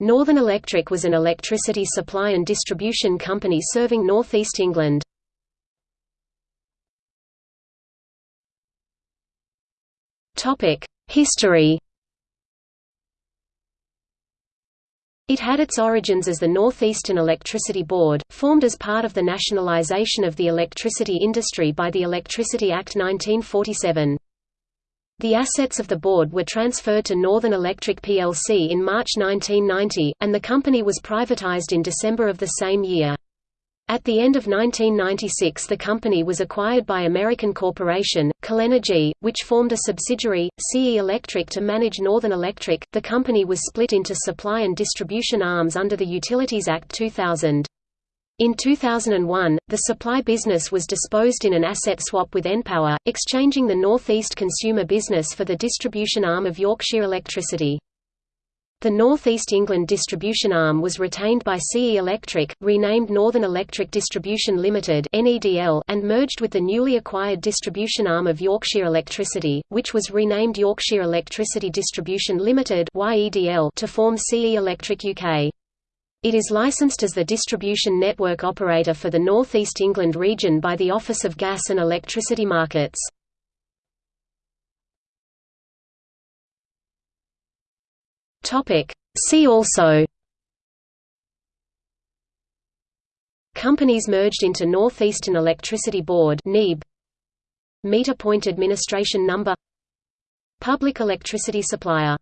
Northern Electric was an electricity supply and distribution company serving North East England. History It had its origins as the North Eastern Electricity Board, formed as part of the nationalisation of the electricity industry by the Electricity Act 1947. The assets of the board were transferred to Northern Electric plc in March 1990, and the company was privatised in December of the same year. At the end of 1996 the company was acquired by American corporation, Calenergy, which formed a subsidiary, CE Electric to manage Northern Electric. The company was split into supply and distribution arms under the Utilities Act 2000. In 2001, the supply business was disposed in an asset swap with npower, exchanging the North East consumer business for the distribution arm of Yorkshire Electricity. The North East England distribution arm was retained by CE Electric, renamed Northern Electric Distribution Limited and merged with the newly acquired distribution arm of Yorkshire Electricity, which was renamed Yorkshire Electricity Distribution Limited to form CE Electric UK. It is licensed as the distribution network operator for the North East England region by the Office of Gas and Electricity Markets. See also. Companies merged into North Eastern Electricity Board Meter Point Administration Number. Public electricity supplier